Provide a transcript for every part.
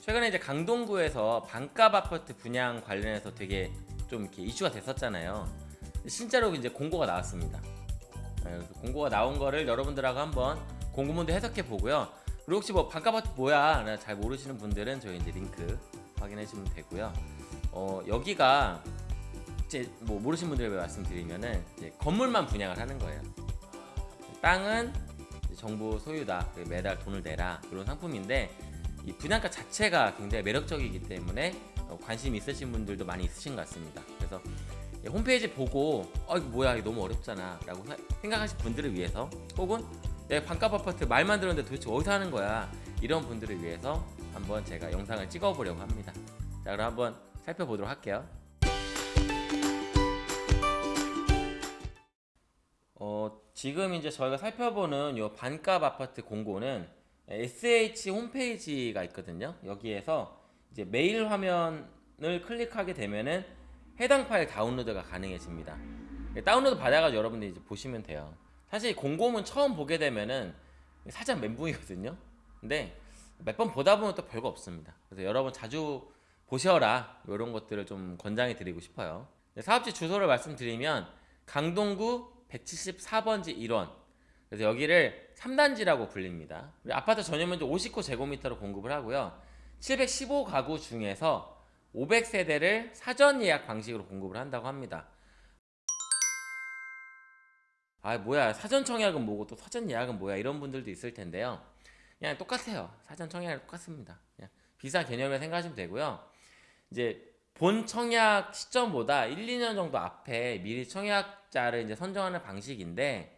최근에 이제 강동구에서 반값 아파트 분양 관련해서 되게 좀 이렇게 이슈가 됐었잖아요. 실제로 이제 공고가 나왔습니다. 네, 공고가 나온 거를 여러분들하고 한번 공고문도 해석해 보고요. 그리고 혹시 뭐 반값 아파트 뭐야? 라잘 모르시는 분들은 저희 이제 링크 확인해 주시면 되고요. 어, 여기가 이제 뭐 모르시는 분들에게 말씀드리면은 건물만 분양을 하는 거예요. 땅은 정부 소유다. 매달 돈을 내라. 이런 상품인데 이 분양가 자체가 굉장히 매력적이기 때문에 어, 관심 있으신 분들도 많이 있으신 것 같습니다. 그래서 이 홈페이지 보고 어 이거 뭐야 이거 너무 어렵잖아 라고 사- 생각하실 분들을 위해서 혹은 내가 반값 아파트 말만 들었는데 도대체 어디서 하는 거야? 이런 분들을 위해서 한번 제가 영상을 찍어 보려고 합니다. 자 그럼 한번 살펴보도록 할게요. 어, 지금 이제 저희가 살펴보는 요 반값 아파트 공고는 SH 홈페이지가 있거든요. 여기에서 이제 메일 화면을 클릭하게 되면은 해당 파일 다운로드가 가능해집니다. 다운로드 받아가지고 여러분들이 이제 보시면 돼요. 사실 공고문 처음 보게 되면은 살짝 멘붕이거든요. 근데 몇 번 보다 보면 또 별거 없습니다. 그래서 여러분 자주 보셔라 이런 것들을 좀 권장해 드리고 싶어요. 네, 사업지 주소를 말씀드리면 강동구 174번지 1원. 그래서 여기를 3단지라고 불립니다. 아파트 전용면적 59 제곱미터로 공급을 하고요. 715 가구 중에서 500세대를 사전 예약 방식으로 공급을 한다고 합니다. 아 뭐야 사전 청약은 뭐고 또 사전 예약은 뭐야 이런 분들도 있을 텐데요. 그냥 똑같아요. 사전 청약이랑 똑같습니다. 그냥 비슷한 개념을 생각하시면 되고요. 이제 본 청약 시점보다 1, 2년 정도 앞에 미리 청약자를 이제 선정하는 방식인데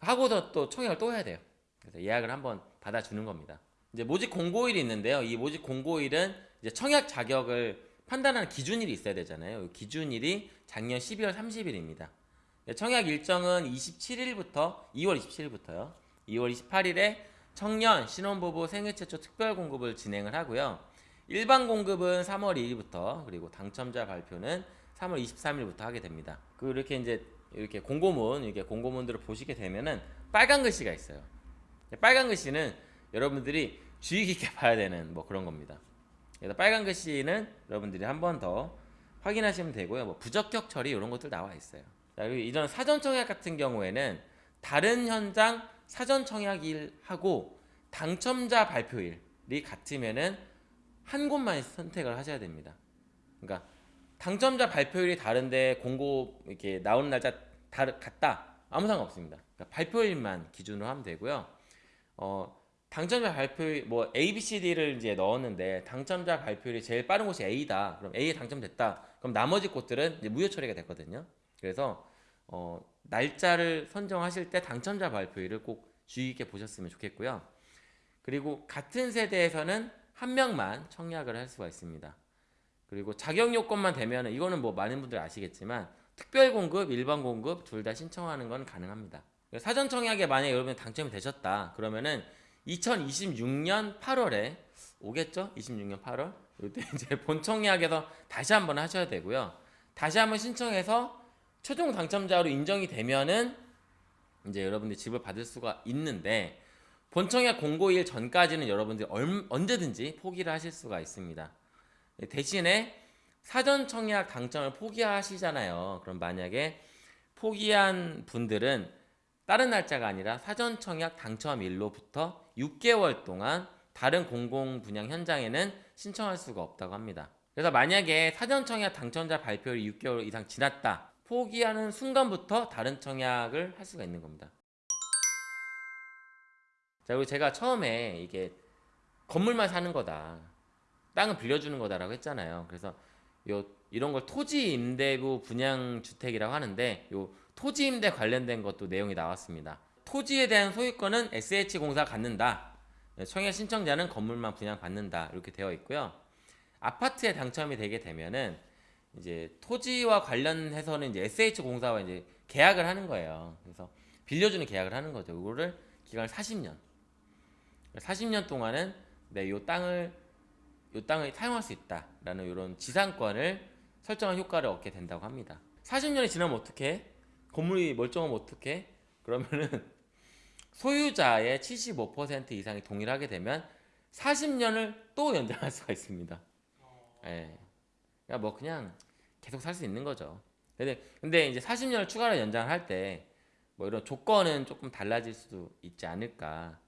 하고서 또 청약을 또 해야 돼요. 그래서 예약을 한번 받아주는 겁니다. 이제 모집 공고일이 있는데요. 이 모집 공고일은 이제 청약 자격을 판단하는 기준일이 있어야 되잖아요. 이 기준일이 작년 12월 30일입니다. 청약 일정은 27일부터 2월 27일부터요. 2월 28일에 청년 신혼부부 생애 최초 특별 공급을 진행을 하고요. 일반 공급은 3월 2일부터 그리고 당첨자 발표는 3월 23일부터 하게 됩니다. 그 이렇게 이제 이렇게 공고문 이렇게 공고문들을 보시게 되면은 빨간 글씨가 있어요. 빨간 글씨는 여러분들이 주의 깊게 봐야 되는 뭐 그런 겁니다. 그래서 빨간 글씨는 여러분들이 한 번 더 확인하시면 되고요. 뭐 부적격 처리 이런 것들 나와 있어요. 자, 그리고 이전 사전 청약 같은 경우에는 다른 현장 사전 청약일하고 당첨자 발표일이 같으면은 한 곳만 선택을 하셔야 됩니다. 그러니까 당첨자 발표일이 다른데 공고 이렇게 나오는 날짜 다르 같다 아무 상관 없습니다. 그러니까 발표일만 기준으로 하면 되고요. 어, 당첨자 발표일 뭐 A, B, C, D를 이제 넣었는데 당첨자 발표일이 제일 빠른 곳이 A다. 그럼 A에 당첨됐다. 그럼 나머지 곳들은 이제 무효 처리가 됐거든요. 그래서 어, 날짜를 선정하실 때 당첨자 발표일을 꼭 주의 깊게 보셨으면 좋겠고요. 그리고 같은 세대에서는 한 명만 청약을 할 수가 있습니다. 그리고 자격 요건만 되면 이거는 뭐 많은 분들이 아시겠지만 특별 공급, 일반 공급 둘 다 신청하는 건 가능합니다. 사전 청약에 만약 여러분이 당첨이 되셨다 그러면은 2026년 8월에 오겠죠? 26년 8월 이때 이제 본 청약에서 다시 한번 하셔야 되고요. 다시 한번 신청해서 최종 당첨자로 인정이 되면은 이제 여러분들이 집을 받을 수가 있는데 본청약 공고일 전까지는 여러분들이 얼, 언제든지 포기를 하실 수가 있습니다. 대신에 사전 청약 당첨을 포기하시잖아요. 그럼 만약에 포기한 분들은 다른 날짜가 아니라 사전 청약 당첨일로부터 6개월 동안 다른 공공 분양 현장에는 신청할 수가 없다고 합니다. 그래서 만약에 사전 청약 당첨자 발표일이 6개월 이상 지났다. 포기하는 순간부터 다른 청약을 할 수가 있는 겁니다. 자, 그리고 제가 처음에 이게 건물만 사는 거다. 땅을 빌려주는 거다라고 했잖아요. 그래서 요 이런 걸 토지 임대부 분양 주택이라고 하는데 요 토지 임대 관련된 것도 내용이 나왔습니다. 토지에 대한 소유권은 SH공사가 갖는다. 청약 신청자는 건물만 분양받는다. 이렇게 되어 있고요. 아파트에 당첨이 되게 되면은 이제 토지와 관련해서는 이제 SH공사와 이제 계약을 하는 거예요. 그래서 빌려주는 계약을 하는 거죠. 이거를 기간을 40년. 40년 동안은 네, 요 땅을 요 땅을 사용할 수 있다라는 이런 지상권을 설정한 효과를 얻게 된다고 합니다. 40년이 지나면 어떻게? 건물이 멀쩡하면 어떻게? 그러면은 소유자의 75% 이상이 동의하게 되면 40년을 또 연장할 수가 있습니다. 예. 그러니까 뭐 그냥 계속 살 수 있는 거죠. 근데 근데 이제 40년을 추가로 연장할 때 뭐 이런 조건은 조금 달라질 수도 있지 않을까.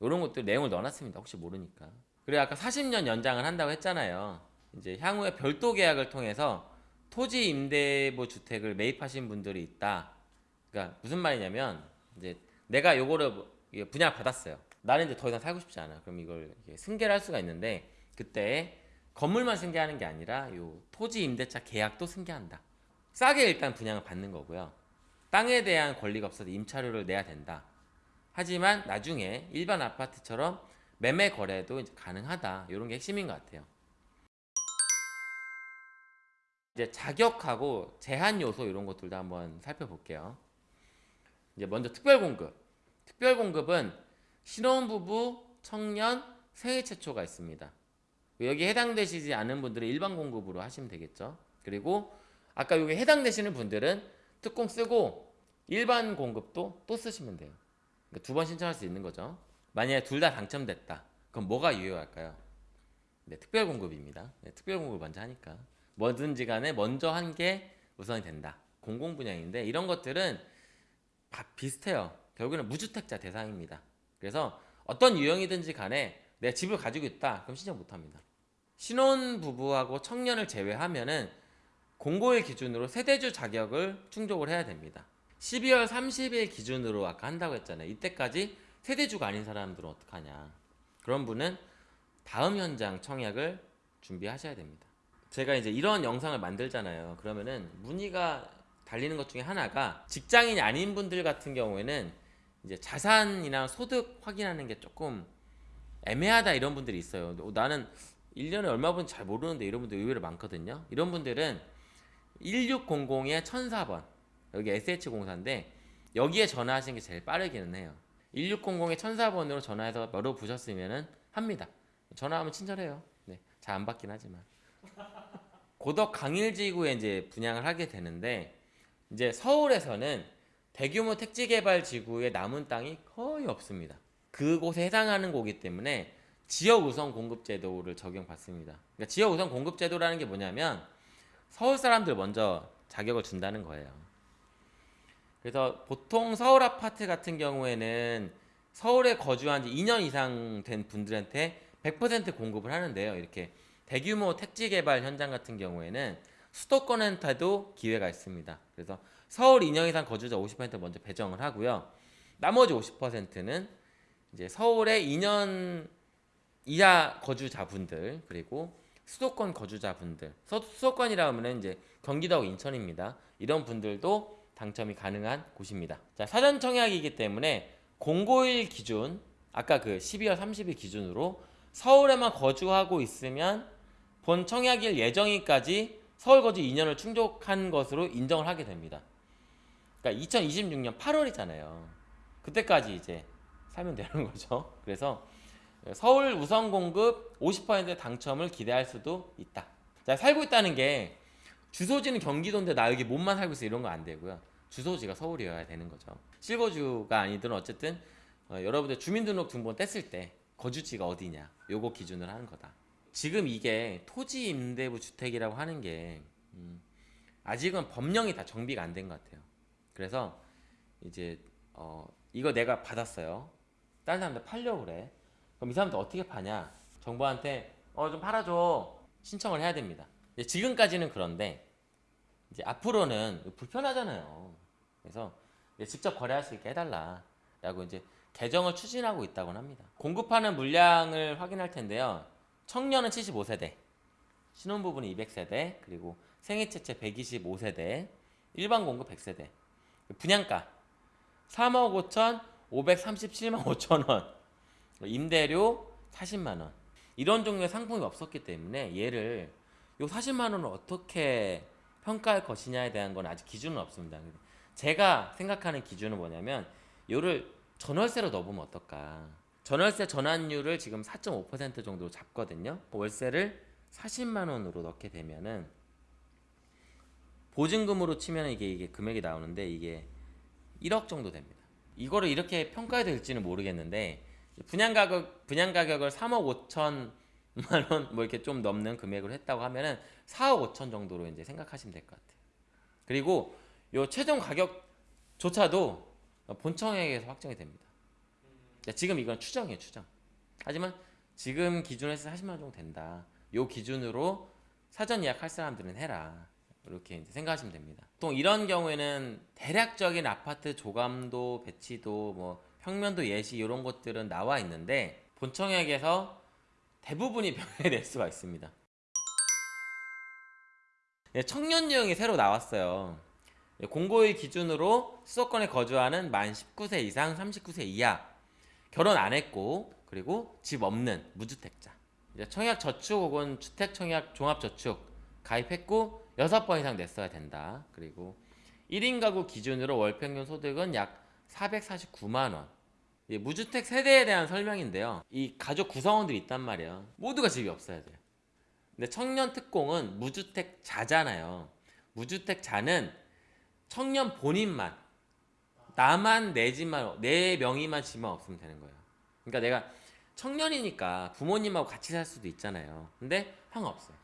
이런 것들 내용을 넣어놨습니다. 혹시 모르니까. 그리고 아까 40년 연장을 한다고 했잖아요. 이제 향후에 별도 계약을 통해서 토지 임대부 주택을 매입하신 분들이 있다. 그러니까 무슨 말이냐면 이제 내가 요거를 분양 받았어요. 나는 이제 더 이상 살고 싶지 않아. 그럼 이걸 승계를 할 수가 있는데 그때 건물만 승계하는 게 아니라 요 토지 임대차 계약도 승계한다. 싸게 일단 분양을 받는 거고요. 땅에 대한 권리가 없어서 임차료를 내야 된다. 하지만 나중에 일반 아파트처럼 매매 거래도 이제 가능하다. 이런 게 핵심인 것 같아요. 이제 자격하고 제한 요소 이런 것들도 한번 살펴볼게요. 이제 먼저 특별 공급. 특별 공급은 신혼부부, 청년, 생애 최초가 있습니다. 여기 해당되시지 않은 분들은 일반 공급으로 하시면 되겠죠. 그리고 아까 여기 해당되시는 분들은 특공 쓰고 일반 공급도 또 쓰시면 돼요. 그러니까 두번 신청할 수 있는 거죠. 만약에 둘 다 당첨됐다. 그럼 뭐가 유효할까요? 네, 특별 공급입니다. 네, 특별 공급을 먼저 하니까 뭐든지 간에 먼저 한 게 우선이 된다. 공공 분양인데 이런 것들은 다 비슷해요. 결국에는 무주택자 대상입니다. 그래서 어떤 유형이든지 간에 내 집을 가지고 있다. 그럼 신청 못 합니다. 신혼 부부하고 청년을 제외하면은 공고일 기준으로 세대주 자격을 충족을 해야 됩니다. 12월 30일 기준으로 아까 한다고 했잖아요. 이때까지 세대주가 아닌 사람들은 어떡하냐. 그런 분은 다음 현장 청약을 준비하셔야 됩니다. 제가 이제 이런 영상을 만들잖아요. 그러면은 문의가 달리는 것 중에 하나가 직장인이 아닌 분들 같은 경우에는 이제 자산이나 소득 확인하는 게 조금 애매하다 이런 분들이 있어요. 어, 나는 1년에 얼마 분잘 모르는데 이런 분들 의외로 많거든요. 이런 분들은 1600에 1004번 여기 SH공사인데 여기에 전화하시는 게 제일 빠르기는 해요. 1600에 1004번으로 전화해서 열어보셨으면은 합니다. 전화하면 친절해요. 네, 잘 안 받긴 하지만. 고덕 강일지구에 이제 분양을 하게 되는데 이제 서울에서는 대규모 택지 개발 지구에 남은 땅이 거의 없습니다. 그곳에 해당하는 곳이기 때문에 지역 우선 공급 제도를 적용받습니다. 그러니까 지역 우선 공급 제도라는 게 뭐냐면 서울 사람들 먼저 자격을 준다는 거예요. 그래서 보통 서울 아파트 같은 경우에는 서울에 거주한 지 2년 이상 된 분들한테 100% 공급을 하는데요. 이렇게 대규모 택지 개발 현장 같은 경우에는 수도권한테도 기회가 있습니다. 그래서 서울 2년 이상 거주자 50% 먼저 배정을 하고요. 나머지 50%는 이제 서울에 2년 이하 거주자분들 그리고 수도권 거주자분들 서- 수도권이라 하면은 이제 경기도하고 인천입니다. 이런 분들도 당첨이 가능한 곳입니다. 자 사전 청약이기 때문에 공고일 기준 아까 그 12월 30일 기준으로 서울에만 거주하고 있으면 본 청약일 예정일까지 서울 거주 2년을 충족한 것으로 인정을 하게 됩니다. 그러니까 2026년 8월이잖아요. 그때까지 이제 살면 되는 거죠. 그래서 서울 우선 공급 50% 당첨을 기대할 수도 있다. 자, 살고 있다는 게 주소지는 경기도인데 나 여기 몸만 살고 있어 이런 거 안 되고요. 주소지가 서울이어야 되는 거죠. 실거주가 아니든 어쨌든 어, 여러분들 주민등록 등본 뗐을 때 거주지가 어디냐 요거 기준으로 하는 거다. 지금 이게 토지 임대부 주택이라고 하는 게 음, 아직은 법령이 다 정비가 안 된 것 같아요. 그래서 이제 어, 이거 내가 받았어요. 다른 사람들 팔려고 그래. 그럼 이 사람들 어떻게 파냐? 정부한테 어 좀 팔아줘 신청을 해야 됩니다. 이제 지금까지는 그런데 이제 앞으로는 불편하잖아요. 그래서 직접 거래할 수 있게 해달라라고 이제 개정을 추진하고 있다고 합니다. 공급하는 물량을 확인할 텐데요. 청년은 75세대, 신혼부부는 200세대, 그리고 생애체체 125세대, 일반 공급 100세대. 분양가 3억 5천 537만 5천 원. 임대료 40만 원. 이런 종류의 상품이 없었기 때문에 얘를 요 40만 원을 어떻게 평가할 것이냐에 대한 건 아직 기준은 없습니다. 제가 생각하는 기준은 뭐냐면 요를 전월세로 넣어보면 어떨까? 전월세 전환율을 지금 4.5% 정도로 잡거든요. 월세를 40만 원으로 넣게 되면은 보증금으로 치면 이게 이게 금액이 나오는데 이게 1억 정도 됩니다. 이거를 이렇게 평가해야 될지는 모르겠는데 분양 가격 분양 가격을 3억 5천 만 원 뭐 이렇게 좀 넘는 금액으로 했다고 하면은 4억 5천 정도로 이제 생각하시면 될 것 같아요. 그리고 요 최종 가격조차도 본청액에서 확정이 됩니다. 야, 지금 이건 추정이에요, 추정. 하지만 지금 기준에서 40만 원 정도 된다. 요 기준으로 사전 예약할 사람들은 해라. 이렇게 이제 생각하시면 됩니다. 보통 이런 경우에는 대략적인 아파트 조감도, 배치도, 뭐 평면도 예시 이런 것들은 나와 있는데 본청액에서 대부분이 변해낼 수가 있습니다. 네, 청년 유형이 새로 나왔어요. 네, 공고일 기준으로 수도권에 거주하는 만 19세 이상 39세 이하 결혼 안 했고 그리고 집 없는 무주택자 청약 저축 혹은 주택 청약 종합 저축 가입했고 6번 이상 냈어야 된다. 그리고 1인 가구 기준으로 월 평균 소득은 약 449만 원. 이 무주택 세대에 대한 설명인데요. 이 가족 구성원들이 있단 말이에요. 모두가 집이 없어야 돼요. 근데 청년 특공은 무주택 자잖아요. 무주택 자는 청년 본인만 나만 내 집만 내 명의만 집만 없으면 되는 거예요. 그러니까 내가 청년이니까 부모님하고 같이 살 수도 있잖아요. 근데 상관없어요.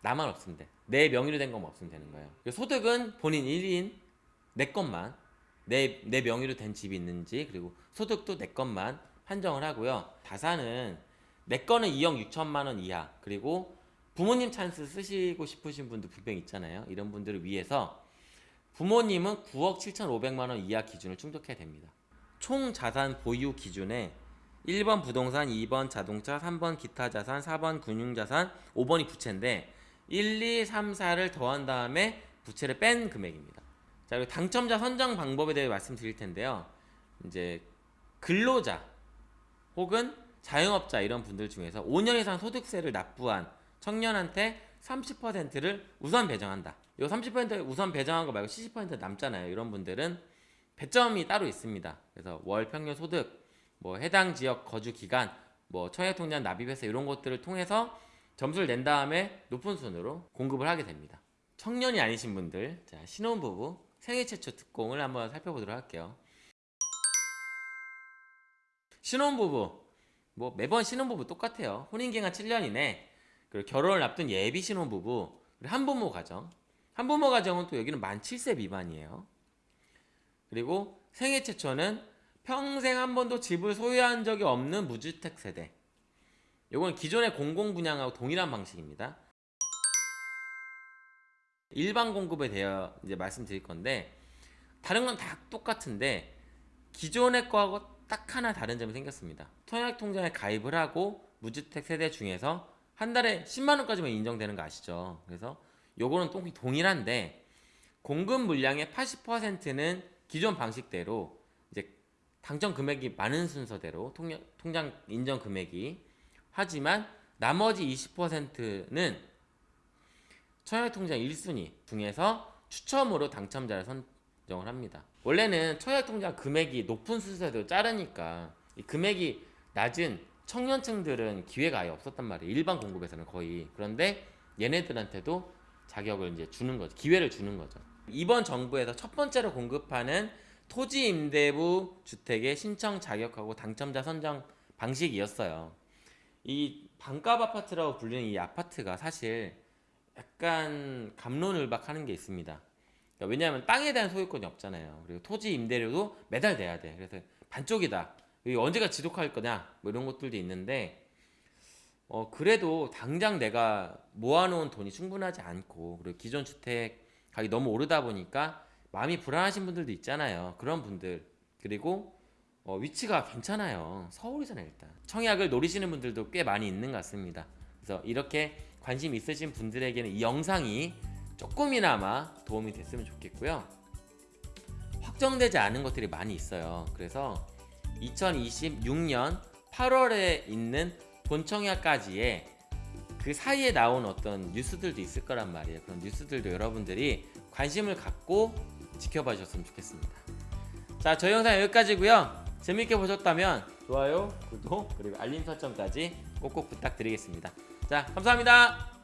나만 없으면 돼. 내 명의로 된 것만 없으면 되는 거예요. 소득은 본인 1인 내 것만 내, 내 명의로 된 집이 있는지 그리고 소득도 내 것만 판정을 하고요. 자산은 내 거는 2억 6천만 원 이하 그리고 부모님 찬스 쓰시고 싶으신 분도 분명 있잖아요. 이런 분들을 위해서 부모님은 9억 7천5백만 원 이하 기준을 충족해야 됩니다. 총 자산 보유 기준에 1번 부동산, 2번 자동차, 3번 기타 자산, 4번 금융 자산, 5번이 부채인데 1, 2, 3, 4를 더한 다음에 부채를 뺀 금액입니다. 자, 그리고 당첨자 선정 방법에 대해 말씀드릴 텐데요. 이제 근로자 혹은 자영업자 이런 분들 중에서 5년 이상 소득세를 납부한 청년한테 30%를 우선 배정한다. 이 30% 우선 배정한 거 말고 70% 남잖아요. 이런 분들은 배점이 따로 있습니다. 그래서 월 평균 소득, 뭐 해당 지역 거주 기간, 뭐 청약통장 납입해서 이런 것들을 통해서 점수를 낸 다음에 높은 순으로 공급을 하게 됩니다. 청년이 아니신 분들, 자 신혼부부 생애 최초 특공을 한번 살펴보도록 할게요. 신혼부부 뭐 매번 신혼부부 똑같아요. 혼인기간 7년 이내 그리고 결혼을 앞둔 예비 신혼부부 그리고 한부모 가정 한부모 가정은 또 여기는 만 7세 미만이에요. 그리고 생애 최초는 평생 한 번도 집을 소유한 적이 없는 무주택 세대 이건 기존의 공공 분양하고 동일한 방식입니다. 일반 공급에 대해 이제 말씀드릴 건데 다른 건 다 똑같은데 기존의 거하고 딱 하나 다른 점이 생겼습니다. 통약통장에 가입을 하고 무주택 세대 중에서 한 달에 10만 원까지만 인정되는 거 아시죠? 그래서 요거는 또 동일한데 공급 물량의 80%는 기존 방식대로 이제 당첨 금액이 많은 순서대로 통장 인정 금액이 하지만 나머지 20%는 청약통장 1순위 중에서 추첨으로 당첨자를 선정을 합니다. 원래는 청약통장 금액이 높은 순서대로 자르니까 이 금액이 낮은 청년층들은 기회가 아예 없었단 말이에요. 일반 공급에서는 거의. 그런데 얘네들한테도 자격을 이제 주는 거죠. 기회를 주는 거죠. 이번 정부에서 첫 번째로 공급하는 토지 임대부 주택의 신청 자격하고 당첨자 선정 방식이었어요. 이 반값 아파트라고 불리는 이 아파트가 사실 약간 감론을박하는 게 있습니다. 그러니까 왜냐하면 땅에 대한 소유권이 없잖아요. 그리고 토지 임대료도 매달 내야 돼. 그래서 반쪽이다. 언제가 지속할 거냐 뭐 이런 것들도 있는데 어 그래도 당장 내가 모아놓은 돈이 충분하지 않고 그리고 기존 주택 가격이 너무 오르다 보니까 마음이 불안하신 분들도 있잖아요. 그런 분들 그리고 어, 위치가 괜찮아요. 서울이잖아요, 일단. 청약을 노리시는 분들도 꽤 많이 있는 것 같습니다. 그래서 이렇게 관심 있으신 분들에게는 이 영상이 조금이나마 도움이 됐으면 좋겠고요. 확정되지 않은 것들이 많이 있어요. 그래서 2026년 8월에 있는 본청약까지의 그 사이에 나온 어떤 뉴스들도 있을 거란 말이에요. 그런 뉴스들도 여러분들이 관심을 갖고 지켜봐 주셨으면 좋겠습니다. 자, 저희 영상 여기까지고요. 재밌게 보셨다면 좋아요, 구독, 그리고 알림 설정까지 꼭꼭 부탁드리겠습니다. 자, 감사합니다.